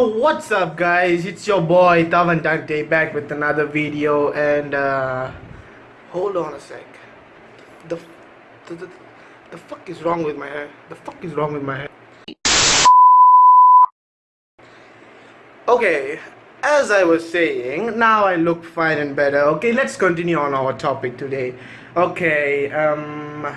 What's up guys, it's your boy Tavan Dante back with another video and uh, hold on a sec. The, the, the, the fuck is wrong with my hair? The fuck is wrong with my hair? Okay, as I was saying, now I look fine and better. Okay, let's continue on our topic today. Okay, um,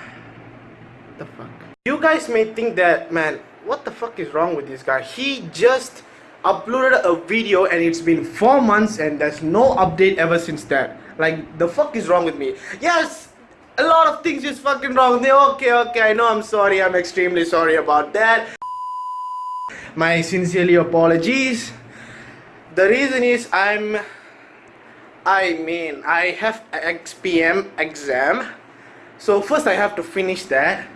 the fuck? You guys may think that, man, what the fuck is wrong with this guy? He just uploaded a video and it's been four months and there's no update ever since that. Like, the fuck is wrong with me? Yes, a lot of things is fucking wrong with me. Okay, okay, I know, I'm sorry, I'm extremely sorry about that. My sincerely apologies. The reason is I'm, I mean, I have SPM exam. So first I have to finish that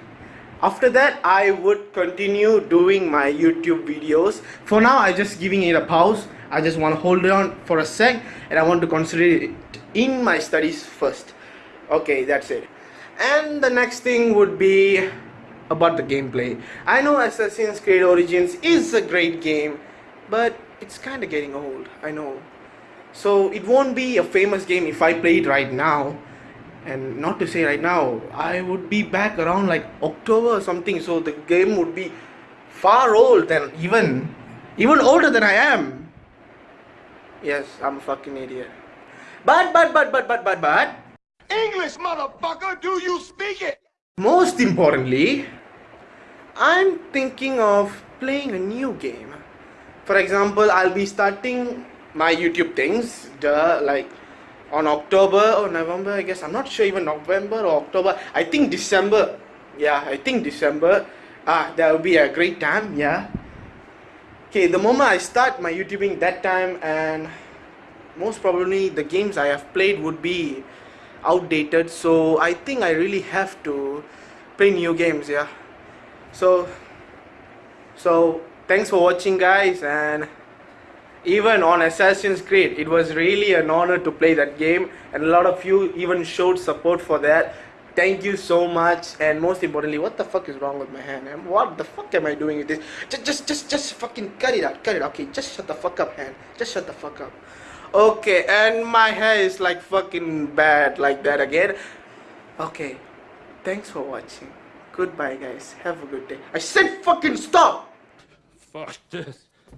after that I would continue doing my YouTube videos. For now I just giving it a pause. I just want to hold it on for a sec and I want to consider it in my studies first. Okay that's it. And the next thing would be about the gameplay. I know Assassin's Creed Origins is a great game but it's kind of getting old I know. So it won't be a famous game if I play it right now and not to say right now I would be back around like October or something so the game would be far old than even even older than I am. Yes I'm a fucking idiot. But but but but but but but. English motherfucker do you speak it? Most importantly I'm thinking of playing a new game. For example I'll be starting my YouTube things the like on October or November I guess. I'm not sure even November or October. I think December. Yeah I think December. Ah that will be a great time yeah. Okay the moment I start my YouTubing that time and most probably the games I have played would be outdated. So I think I really have to play new games yeah. So so thanks for watching guys and even on Assassin's Creed it was really an honor to play that game and a lot of you even showed support for that. Thank you so much and most importantly what the fuck is wrong with my hand and what the fuck am I doing with this? Just just just just fucking cut it out cut it out. Okay just shut the fuck up hand just shut the fuck up. Okay and my hair is like fucking bad like that again. Okay thanks for watching. Goodbye guys. Have a good day. I said fucking stop! Fuck this